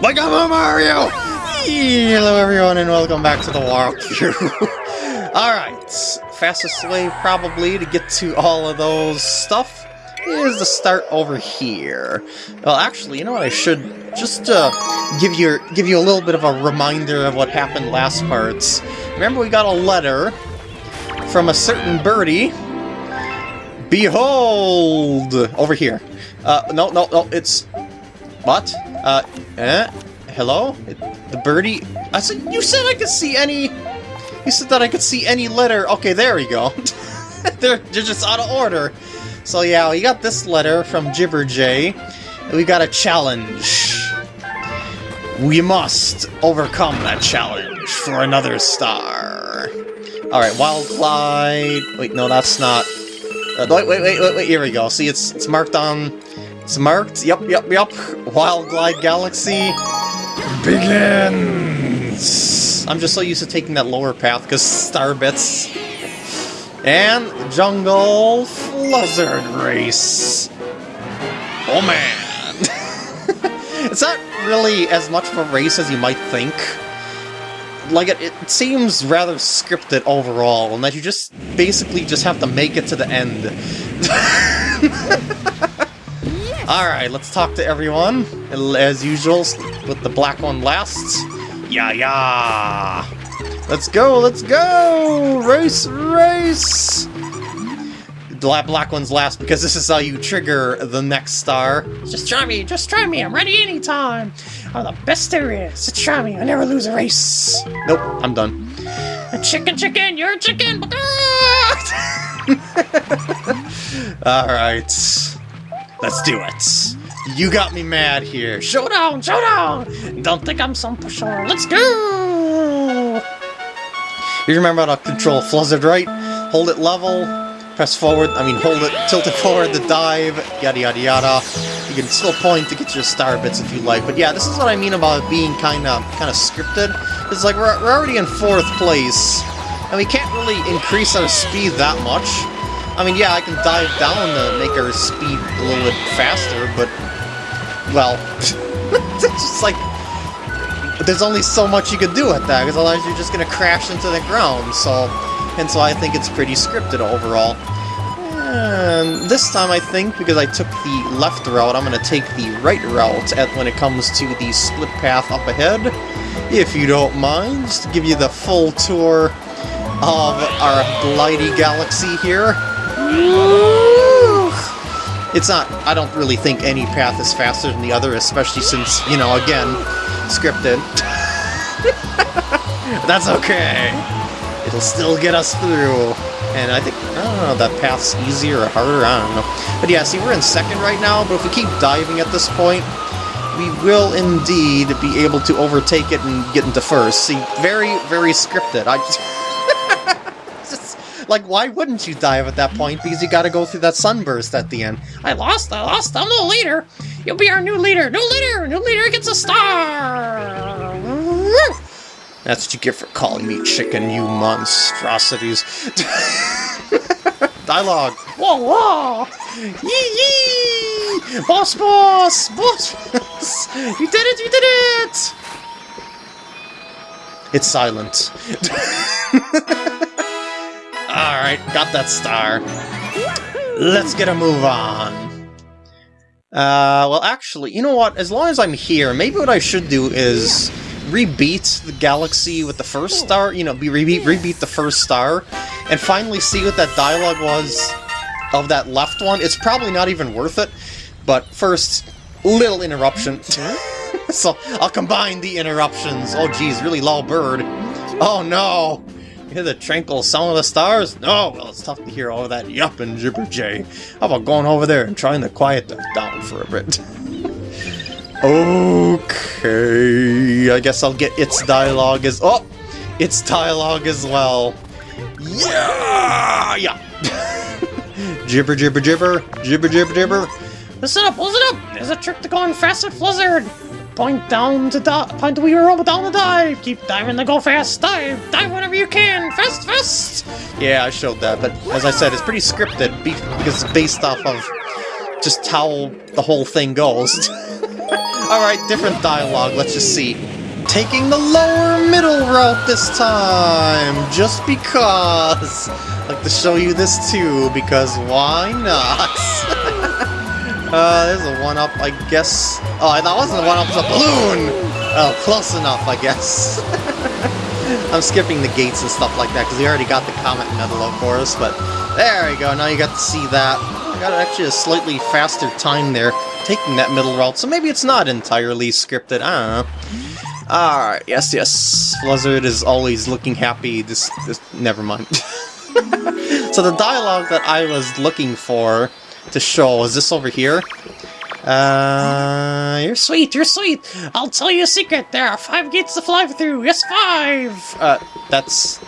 Like I'm a Mario! Hello everyone and welcome back to the walkthrough. Alright, fastest way probably to get to all of those stuff is to start over here. Well actually, you know what I should just uh, give you give you a little bit of a reminder of what happened last parts. Remember we got a letter from a certain birdie. Behold! Over here. Uh, no, no, no, it's... What? Uh, eh? Hello? The birdie? I said, you said I could see any... You said that I could see any letter. Okay, there we go. they're, they're just out of order. So yeah, we got this letter from Jibberjay. And we got a challenge. We must overcome that challenge for another star. Alright, Wild Glide... Wait, no, that's not... Uh, wait, wait, wait, wait, wait, here we go. See, it's it's marked on it's marked. Yep, yep, yep. Wild Glide Galaxy begins. I'm just so used to taking that lower path because star bits. And Jungle Fluzzard Race. Oh man. it's not really as much of a race as you might think. Like, it, it seems rather scripted overall, and that you just basically just have to make it to the end. Alright, let's talk to everyone. As usual, with the black one last. Yeah, yeah! Let's go, let's go! Race, race! The black one's last because this is how you trigger the next star. Just try me, just try me, I'm ready anytime! I'm the best there is, just try me, I never lose a race! Nope, I'm done. A chicken, chicken, you're a chicken! Alright. Let's do it. You got me mad here. Showdown, showdown! Don't think I'm some pushover. Let's go! You remember how to control Fluzzard, right? Hold it level, press forward, I mean hold it, tilt it forward to dive, yada yada yada. You can still point to get your star bits if you like, but yeah, this is what I mean about being kind of kind of scripted. It's like we're, we're already in fourth place, and we can't really increase our speed that much. I mean, yeah, I can dive down to make our speed a little bit faster, but, well, it's just like, there's only so much you can do with that, because otherwise you're just going to crash into the ground, so, and so I think it's pretty scripted overall. And this time I think, because I took the left route, I'm going to take the right route at when it comes to the split path up ahead, if you don't mind, just to give you the full tour of our Glidey Galaxy here. It's not, I don't really think any path is faster than the other, especially since, you know, again, scripted. That's okay. It'll still get us through. And I think, I don't know, that path's easier or harder, I don't know. But yeah, see, we're in second right now, but if we keep diving at this point, we will indeed be able to overtake it and get into first. See, very, very scripted. I just... Like, why wouldn't you dive at that point? Because you gotta go through that sunburst at the end. I lost, I lost, I'm the leader! You'll be our new leader! New leader! New leader gets a star! That's what you get for calling me chicken, you monstrosities. Dialogue! Whoa, whoa! Yee yee! Boss, boss! Boss, boss! You did it, you did it! It's silent. Alright, got that star. Let's get a move on. Uh, well actually, you know what, as long as I'm here, maybe what I should do is rebeat the galaxy with the first star, you know, be rebeat, rebeat the first star, and finally see what that dialogue was of that left one. It's probably not even worth it, but first, little interruption. so, I'll combine the interruptions. Oh geez, really low bird. Oh no! Hear the tranquil sound of the stars? No, well, it's tough to hear all that yupping Jibberjay. How about going over there and trying to quiet them down for a bit? okay, I guess I'll get its dialogue as- Oh! Its dialogue as well. Yeah! Yeah! jibber, jibber, jibber, jibber, jibber, jibber. Listen up, listen up! There's a trick to going faster, Fluzzard! Point down to dive. Point the wheel roll down to dive. Keep diving to go fast. Dive. Dive whenever you can. Fast, fast. Yeah, I showed that, but as I said, it's pretty scripted because it's based off of just how the whole thing goes. Alright, different dialogue, let's just see. Taking the lower middle route this time, just because. I'd like to show you this too, because why not? uh, there's a one-up, I guess. Oh, that wasn't a one-up, it was a balloon! Oh, close enough, I guess. I'm skipping the gates and stuff like that, because we already got the Comet Medal, for us, but there you go, now you got to see that. I got actually a slightly faster time there, taking that middle route, so maybe it's not entirely scripted, I don't know. Alright, yes, yes. Fluzzard is always looking happy, this, this, never mind. so the dialogue that I was looking for to show, is this over here? Uh, you're Sweet, you're sweet. I'll tell you a secret. There are five gates to fly through. Yes, five. Uh, that's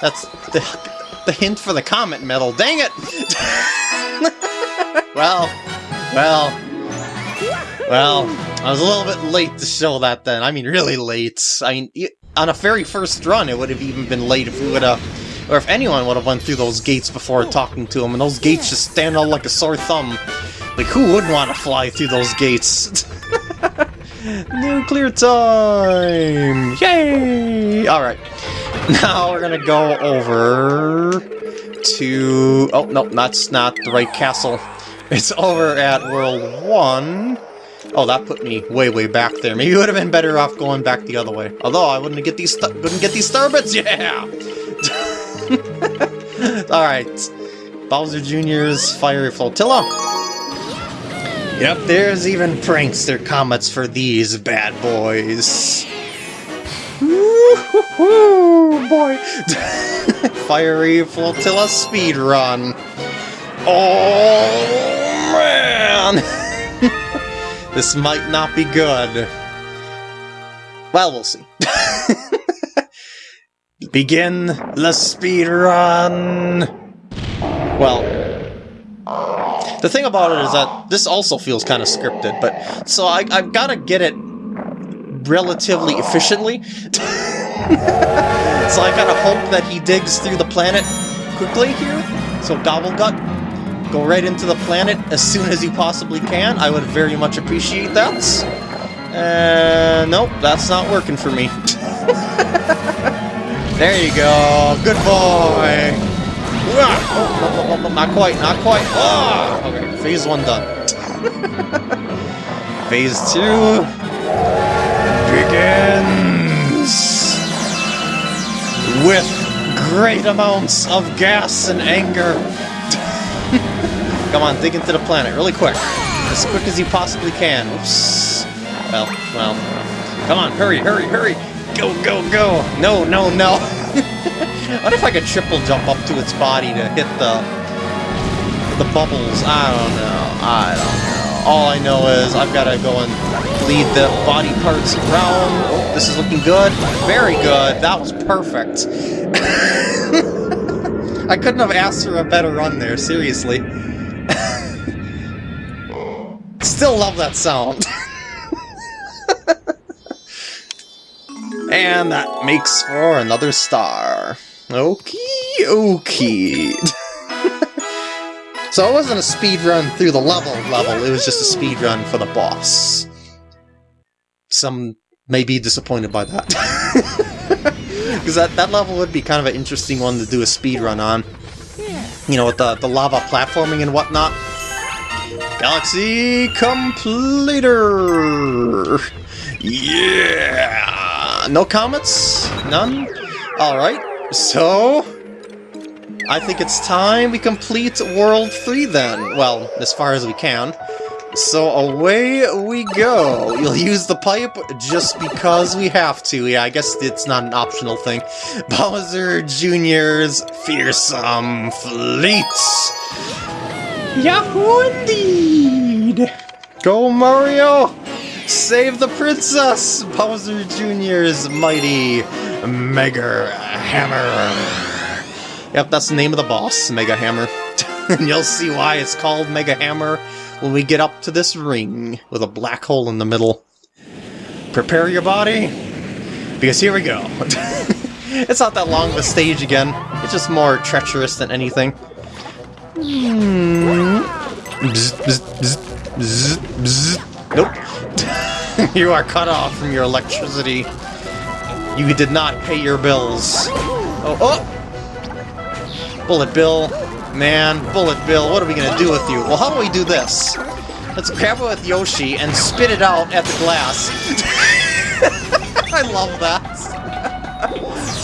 that's the the hint for the comet medal. Dang it! well, well, well. I was a little bit late to show that. Then I mean, really late. I mean, on a very first run, it would have even been late if we would have, or if anyone would have went through those gates before talking to him. And those gates just stand out like a sore thumb. Like, who would want to fly through those gates? Nuclear time! Yay! Alright. Now we're gonna go over to... Oh, no, that's not the right castle. It's over at World 1. Oh, that put me way, way back there. Maybe it would have been better off going back the other way. Although, I wouldn't get these wouldn't get these star bits. Yeah! Alright. Bowser Jr.'s Fiery Flotilla. Yep, there's even prankster comets for these bad boys. Woo boy! Fiery Flotilla speed run. Oh man! this might not be good. Well, we'll see. Begin the speed run. Well, the thing about it is that this also feels kind of scripted, but so I, I've got to get it relatively efficiently. so I kind of hope that he digs through the planet quickly here. So Gobblegut, go right into the planet as soon as you possibly can. I would very much appreciate that. Uh, nope, that's not working for me. there you go, good boy. Ah. Oh, no, no, not quite, not quite. Oh, okay, phase one done. phase two begins with great amounts of gas and anger. Come on, dig into the planet really quick. As quick as you possibly can. Oops. Well, well. Come on, hurry, hurry, hurry. Go, go, go. No, no, no. what if I could triple jump up to its body to hit the the bubbles? I don't know. I don't know. All I know is I've got to go and lead the body parts around. Oh, this is looking good. Very good. That was perfect. I couldn't have asked for a better run there, seriously. Still love that sound. And that makes for another star. Okie okie. so it wasn't a speed run through the level level, it was just a speed run for the boss. Some may be disappointed by that. Because that, that level would be kind of an interesting one to do a speed run on. You know, with the, the lava platforming and whatnot. Galaxy Completer! Yeah! No comments? None? Alright, so... I think it's time we complete World 3 then. Well, as far as we can. So away we go. You'll use the pipe just because we have to. Yeah, I guess it's not an optional thing. Bowser Jr.'s Fearsome Fleets. Yahoo indeed! Go Mario! Save the princess! Bowser Jr.'s mighty Mega Hammer. Yep, that's the name of the boss, Mega Hammer. and you'll see why it's called Mega Hammer when we get up to this ring with a black hole in the middle. Prepare your body, because here we go. it's not that long of a stage again. It's just more treacherous than anything. Hmm. Bzz, bzz, bzz, bzz. Nope. you are cut off from your electricity. You did not pay your bills. Oh, oh! Bullet Bill. Man, Bullet Bill, what are we gonna do with you? Well, how do we do this? Let's grab it with Yoshi and spit it out at the glass. I love that.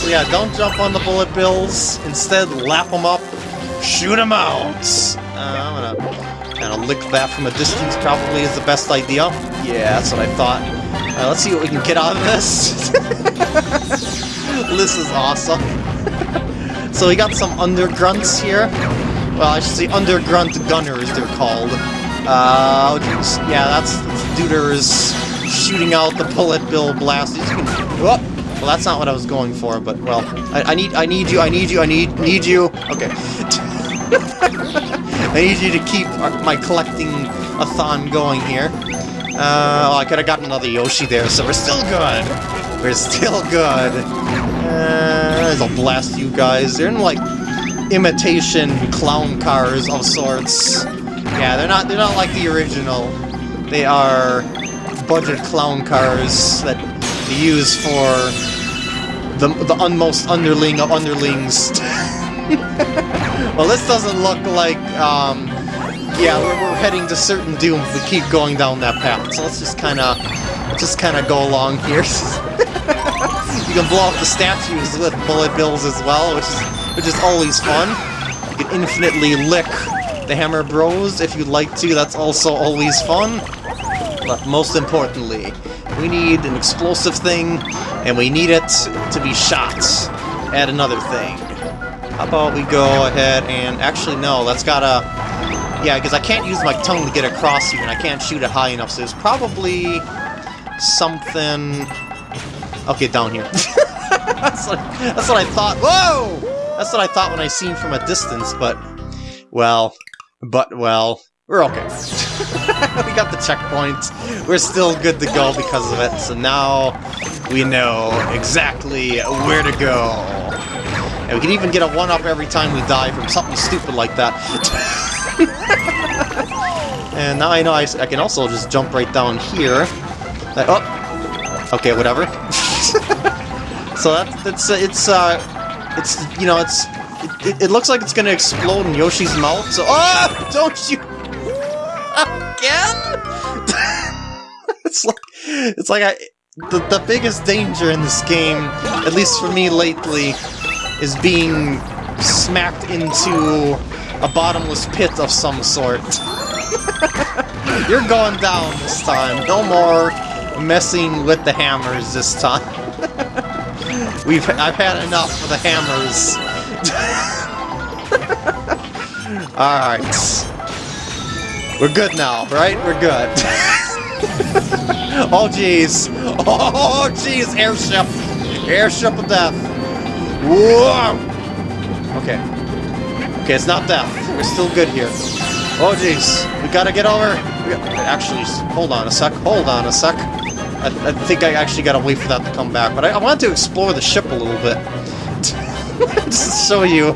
so yeah, don't jump on the Bullet Bills. Instead, lap them up, shoot them out. Uh, I'm gonna lick that from a distance probably is the best idea. Yeah, that's what I thought. Uh, let's see what we can get out of this. this is awesome. so we got some undergrunts here. Well, I should say undergrunt gunners, they're called. Uh. Yeah, that's, Duders shooting out the bullet bill blast. Well, that's not what I was going for, but, well, I, I need I need you, I need you, I need need you. Okay. I need you to keep my collecting a thon going here. Uh, oh, I could have gotten another Yoshi there, so we're still good. We're still good. Uh, I'll blast you guys. They're in like imitation clown cars of sorts. Yeah, they're not they're not like the original. They are budget clown cars that they use for the the unmost underling of underlings. well, this doesn't look like um, yeah, we're, we're heading to certain doom if we keep going down that path. So let's just kind of, just kind of go along here. you can blow up the statues with bullet bills as well, which is, which is always fun. You can infinitely lick the Hammer Bros if you'd like to. That's also always fun. But most importantly, we need an explosive thing, and we need it to be shot at another thing. How about we go ahead and... Actually, no, that's gotta yeah, because I can't use my tongue to get across here, and I can't shoot it high enough, so there's probably something... Okay, down here. that's, what, that's what I thought. Whoa! That's what I thought when I seen from a distance, but... Well... But, well... We're okay. we got the checkpoint. We're still good to go because of it, so now we know exactly where to go. And we can even get a 1-up every time we die from something stupid like that. and now I know I, I, can also just jump right down here. Like, oh! Okay, whatever. so that's, that's, uh, it's, uh, it's, you know, it's, it, it, it, looks like it's gonna explode in Yoshi's mouth, so- Oh! Don't you- Again? it's like, it's like I, the, the biggest danger in this game, at least for me lately, is being smacked into a bottomless pit of some sort. You're going down this time. No more messing with the hammers this time. We've I've had enough of the hammers. Alright. We're good now, right? We're good. oh jeez. Oh jeez, airship. Airship of death. Whoa! Okay. Okay, it's not death. We're still good here. Oh, jeez. We gotta get over... Actually, hold on a sec. Hold on a sec. I, I think I actually gotta wait for that to come back. But I, I wanted to explore the ship a little bit. just to show you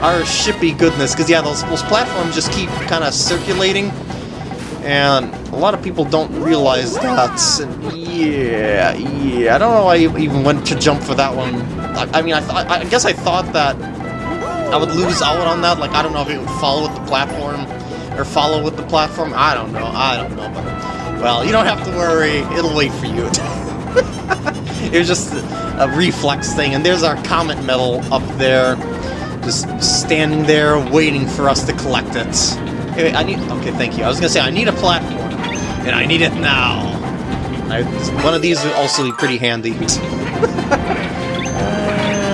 our shippy goodness. Because, yeah, those, those platforms just keep kind of circulating. And a lot of people don't realize that. And yeah, yeah. I don't know why I even went to jump for that one. I, I mean, I, I guess I thought that I would lose out on that. Like, I don't know if it would follow with the platform or follow with the platform. I don't know. I don't know. But, well, you don't have to worry. It'll wait for you. it was just a reflex thing. And there's our comet medal up there. Just standing there waiting for us to collect it. Hey, I need... Okay, thank you. I was to say, I need a platform. And I need it now. I, one of these would also be pretty handy.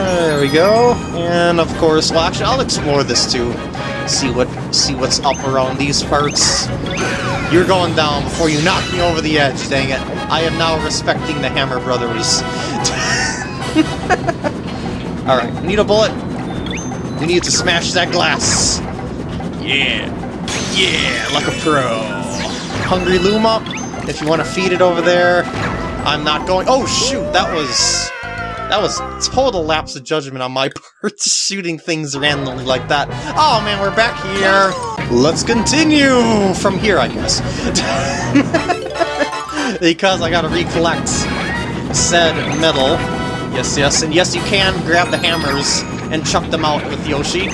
Uh, there we go. And of course, well actually I'll explore this too. See what see what's up around these parts. You're going down before you knock me over the edge, dang it. I am now respecting the Hammer Brothers. Alright, need a bullet. We need to smash that glass. Yeah. Yeah, like a pro. Hungry Luma, if you want to feed it over there. I'm not going- Oh shoot, that was... That was total lapse of judgment on my part, shooting things randomly like that. Oh man, we're back here! Let's continue from here, I guess. because I gotta recollect said medal. Yes, yes, and yes, you can grab the hammers and chuck them out with Yoshi.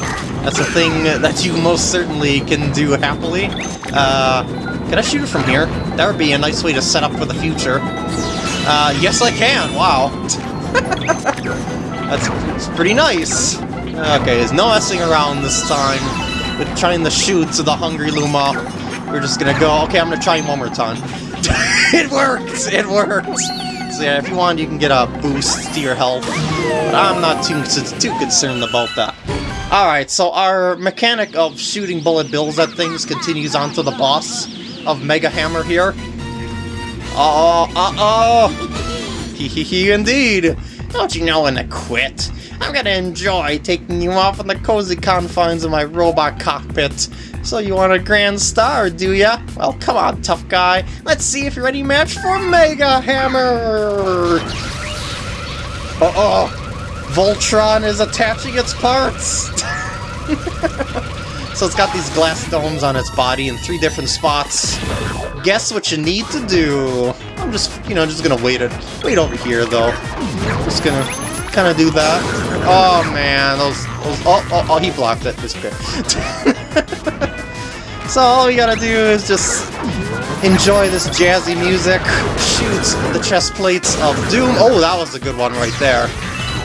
That's a thing that you most certainly can do happily. Uh, can I shoot it from here? That would be a nice way to set up for the future. Uh, yes I can, wow. that's, that's pretty nice. Okay, there's no messing around this time with trying to shoot to the Hungry Luma. We're just gonna go, okay, I'm gonna try one more time. it worked! It worked! So yeah, if you want, you can get a boost to your health. But I'm not too, too concerned about that. Alright, so our mechanic of shooting bullet bills at things continues on to the boss of Mega Hammer here. Uh-oh, uh-oh! Hee hee hee indeed! Don't you know when to quit? I'm gonna enjoy taking you off in the cozy confines of my robot cockpit. So you want a grand star, do ya? Well, come on, tough guy. Let's see if you're any match for Mega Hammer! Uh-oh! Voltron is attaching its parts! so it's got these glass domes on its body in three different spots. Guess what you need to do? I'm just, you know, just gonna wait it. Wait over here, though. Just gonna kind of do that. Oh, man, those, those, oh, oh, oh, he blocked it. This bit. so all we gotta do is just enjoy this jazzy music, shoot the chest plates of Doom. Oh, that was a good one right there.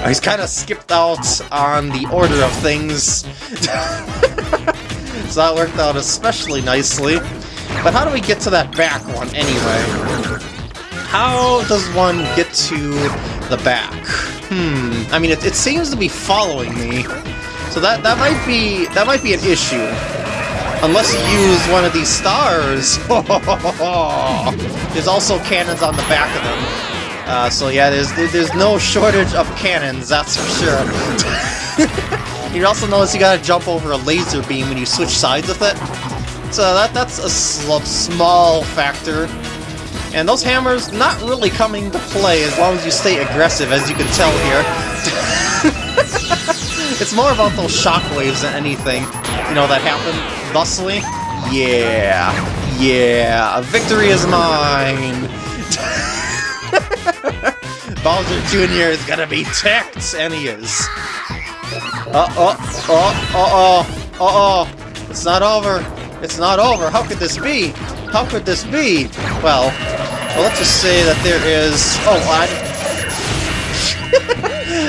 He's kind of skipped out on the order of things. so that worked out especially nicely. But how do we get to that back one anyway? How does one get to the back? Hmm, I mean, it, it seems to be following me. So that, that might be that might be an issue. Unless you use one of these stars. There's also cannons on the back of them. Uh, so yeah, there's there's no shortage of cannons, that's for sure. you also notice you gotta jump over a laser beam when you switch sides with it. So that that's a small factor. And those hammers not really coming to play as long as you stay aggressive, as you can tell here. it's more about those shockwaves than anything, you know, that happen thusly. Yeah, yeah, A victory is mine! Bowser Jr. is gonna be ticked, and he is. Uh oh, oh, uh oh, uh oh. It's not over. It's not over. How could this be? How could this be? Well, well let's just say that there is. Oh, I.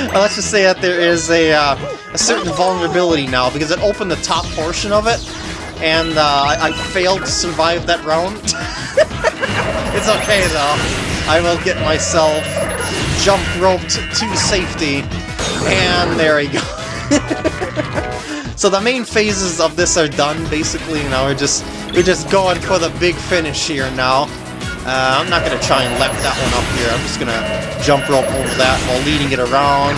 let's just say that there is a uh, a certain vulnerability now because it opened the top portion of it, and uh, I, I failed to survive that round. it's okay though. I will get myself jump roped to safety. And there we go. so the main phases of this are done, basically, know, we're just we're just going for the big finish here now. Uh, I'm not going to try and lap that one up here, I'm just going to jump rope over that while leading it around.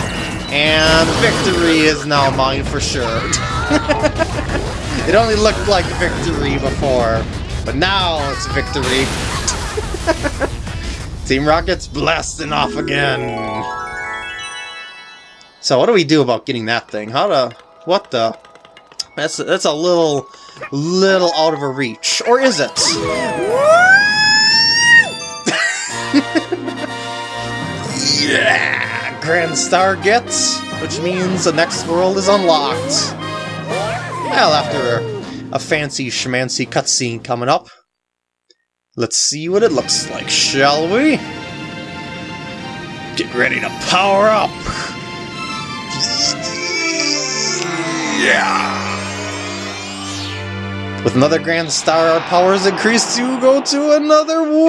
And victory is now mine for sure. it only looked like victory before, but now it's victory. Team Rocket's blasting off again! So what do we do about getting that thing? How to... What the... That's, that's a little... little out of a reach. Or is it? yeah! Grand Star gets, which means the next world is unlocked. Well, after a, fancy schmancy cutscene coming up, Let's see what it looks like, shall we? Get ready to power up! Yeah! With another Grand Star, our powers increase to go to another world!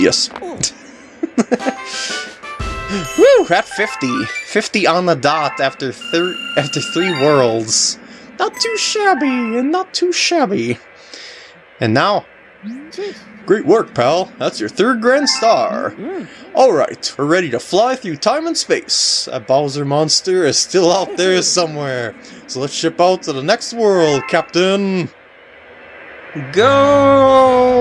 Yes. Woo! At 50. 50 on the dot after, after three worlds. Not too shabby, and not too shabby. And now, great work, pal. That's your third Grand Star. Alright, we're ready to fly through time and space. That Bowser monster is still out there somewhere. So let's ship out to the next world, Captain. Go!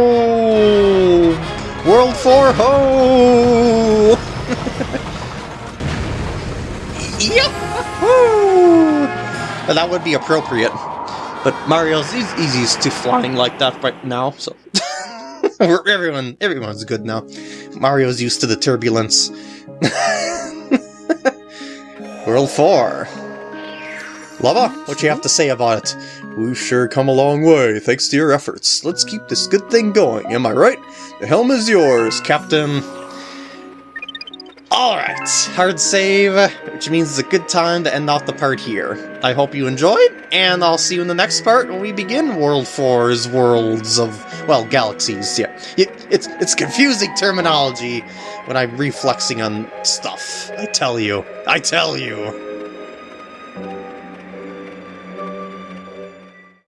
World 4 ho! yep! That would be appropriate. But Mario's easy to flying like that right now, so... Everyone, everyone's good now. Mario's used to the turbulence. World 4. Lubba, what you have to say about it? We've sure come a long way, thanks to your efforts. Let's keep this good thing going, am I right? The helm is yours, Captain. Alright, hard save, which means it's a good time to end off the part here. I hope you enjoyed, and I'll see you in the next part when we begin World 4's Worlds of, well, Galaxies, yeah. It, it's, it's confusing terminology when I'm reflexing on stuff. I tell you. I tell you.